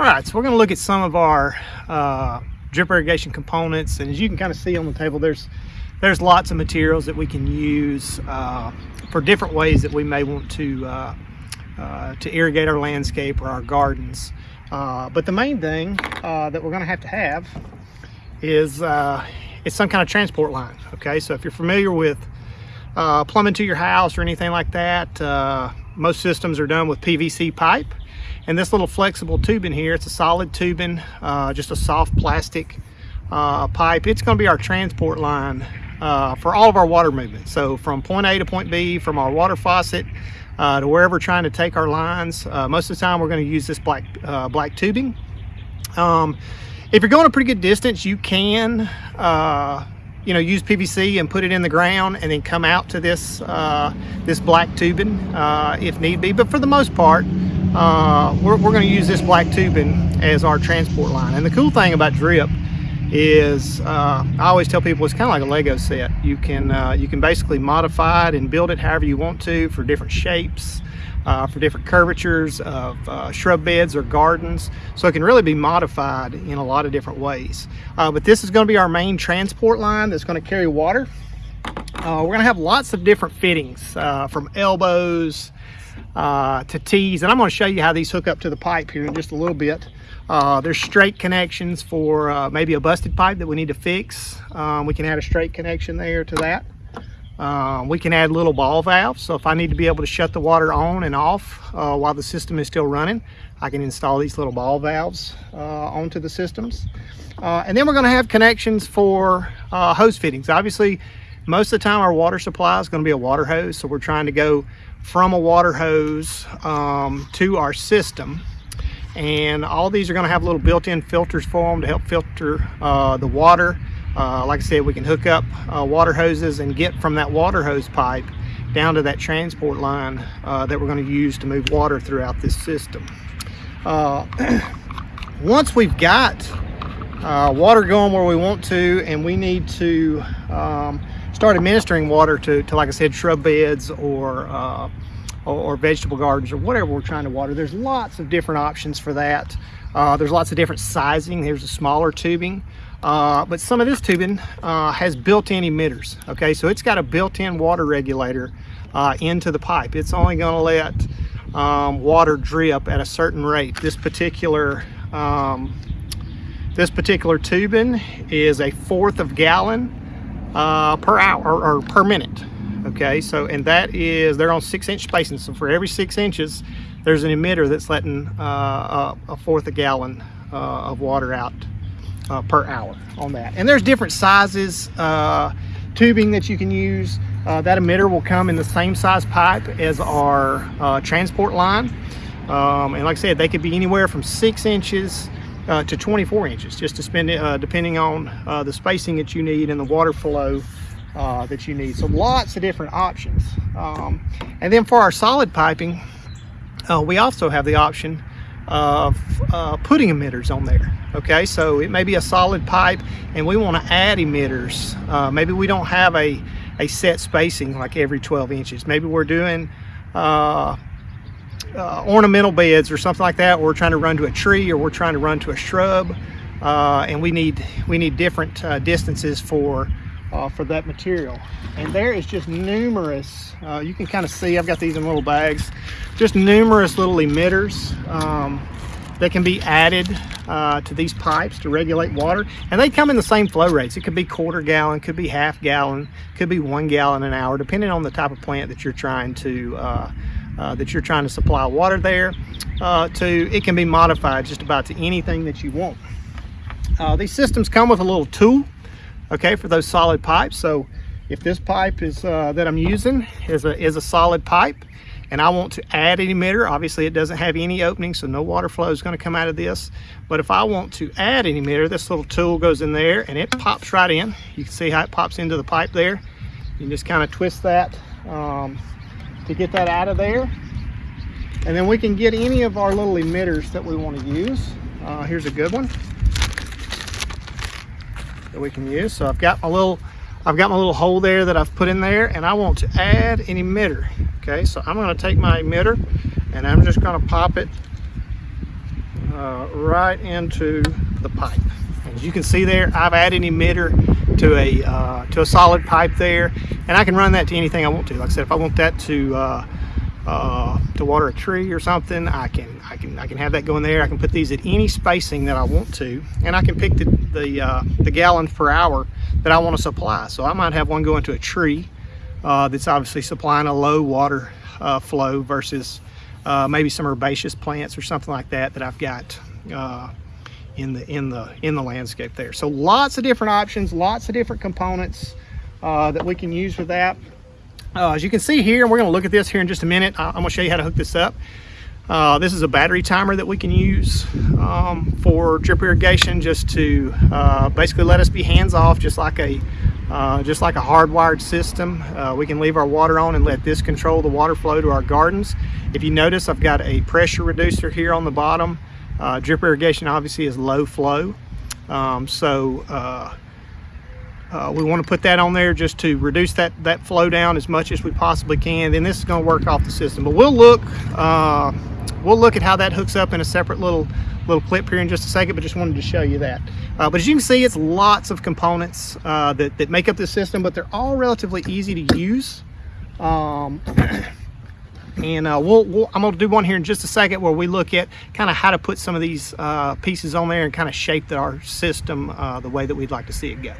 All right, so we're going to look at some of our uh, drip irrigation components. And as you can kind of see on the table, there's there's lots of materials that we can use uh, for different ways that we may want to uh, uh to irrigate our landscape or our gardens. Uh, but the main thing uh, that we're going to have to have is it's some kind of transport line. Okay, so if you're familiar with plumbing to your house or anything like that, most systems are done with PVC pipe. And this little flexible tubing here, it's a solid tubing, uh, just a soft plastic uh, pipe. It's gonna be our transport line uh, for all of our water movement. So from point A to point B, from our water faucet uh, to wherever we're trying to take our lines, uh, most of the time we're gonna use this black, uh, black tubing. Um, if you're going a pretty good distance, you can you know, use PVC and put it in the ground and then come out to this, uh, this black tubing uh, if need be. But for the most part, uh, we're, we're going to use this black tubing as our transport line. And the cool thing about drip is uh, I always tell people it's kind of like a Lego set. You can, uh, you can basically modify it and build it however you want to for different shapes uh, for different curvatures of uh, shrub beds or gardens. So it can really be modified in a lot of different ways. Uh, but this is going to be our main transport line that's going to carry water. Uh, we're going to have lots of different fittings uh, from elbows uh, to T's. And I'm going to show you how these hook up to the pipe here in just a little bit. there's straight connections for maybe a busted pipe that we need to fix. Um, we can add a straight connection there to that. Um, we can add little ball valves. So if I need to be able to shut the water on and off uh, while the system is still running, I can install these little ball valves uh, onto the systems. Uh, and then we're gonna have connections for uh, hose fittings. Obviously, most of the time our water supply is gonna be a water hose. So we're trying to go from a water hose um, to our system. And all these are gonna have little built-in filters for them to help filter uh, the water uh, like I said, we can hook up uh, water hoses and get from that water hose pipe down to that transport line uh, that we're going to use to move water throughout this system. Uh, once we've got uh, water going where we want to and we need to um, start administering water to, to, like I said, shrub beds or, uh, or, or vegetable gardens or whatever we're trying to water, there's lots of different options for that. there's lots of different sizing. There's a smaller tubing. Uh, but some of this tubing uh, has built-in emitters. Okay, so it's got a built-in water regulator uh, into the pipe. It's only going to let um, water drip at a certain rate. This particular um, this particular tubing is a fourth of gallon uh, per hour or, or, per minute. Okay, so and that is they're on six-inch spacing. So for every six inches, there's an emitter that's letting uh, a fourth a gallon uh, of water out uh, per hour on that. And there's different sizes, uh, tubing that you can use. Uh, that emitter will come in the same size pipe as our uh, transport line. Um, and like I said, they could be anywhere from six inches uh, to 24 inches, just to spend uh, depending on the spacing that you need and the water flow that you need. So lots of different options. Um, and then for our solid piping, we also have the option of uh, putting emitters on there. Okay, so it may be a solid pipe and we want to add emitters. Uh, maybe we don't have a, a set spacing like every 12 inches. Maybe we're doing uh, uh ornamental beds or something like that. Or we're trying to run to a tree or we're trying to run to a shrub. Uh, and we need we need different uh, distances for uh, for that material. And there is just numerous, uh, you can kind of see, I've got these in little bags, just numerous little emitters um, that can be added uh, to these pipes to regulate water. And they come in the same flow rates. It could be quarter gallon, could be half gallon, could be one gallon an hour, depending on the type of plant that you're trying to uh, uh, that you're trying to supply water there uh, to it can be modified just about to anything that you want uh, these systems come with a little tool okay, for those solid pipes. So if this pipe is uh, that I'm using is a, is a solid pipe and I want to add an emitter, obviously it doesn't have any opening, so no water flow is gonna come out of this. But if I want to add an emitter, this little tool goes in there and it pops right in. You can see how it pops into the pipe there. You can just kind of twist that um, to get that out of there. And then we can get any of our little emitters that we want to use. Uh, here's a good one that we can use. So I've got my little, I've got my little hole there that I've put in there and I want to add an emitter. Okay, so I'm gonna take my emitter and I'm just gonna pop it uh, right into the pipe. As you can see there, I've added an emitter to a uh, to a solid pipe there, and I can run that to anything I want to. Like I said, if I want that to uh, uh, to water a tree or something, I can I can I can have that going there. I can put these at any spacing that I want to, and I can pick the the, uh, the gallons per hour that I want to supply. So I might have one going to a tree uh, that's obviously supplying a low water uh, flow versus uh, maybe some herbaceous plants or something like that that I've got uh, in the in the in the landscape there. So lots of different options, lots of different components uh, that we can use for that. As you can see here, we're going to look at this here in just a minute. I'm going to show you how to hook this up. Uh, this is a battery timer that we can use um, for drip irrigation just to uh, basically let us be hands off just like a uh, just like a hardwired system. Uh, we can leave our water on and let this control the water flow to our gardens. If you notice I've got a pressure reducer here on the bottom. Uh, drip irrigation obviously is low flow. Um, so uh, we want to put that on there just to reduce that, that flow down as much as we possibly can. Then this is going to work off the system. But we'll look uh, we'll look at how that hooks up in a separate little little clip here in just a second. But just wanted to show you that. Uh, but as you can see, it's lots of components uh, that that make up this system, but they're all relatively easy to use. Um, and uh, we'll, we'll, I'm going to do one here in just a second where we look at kind of how to put some of these uh, pieces on there and kind of shape our system uh, the way that we'd like to see it go.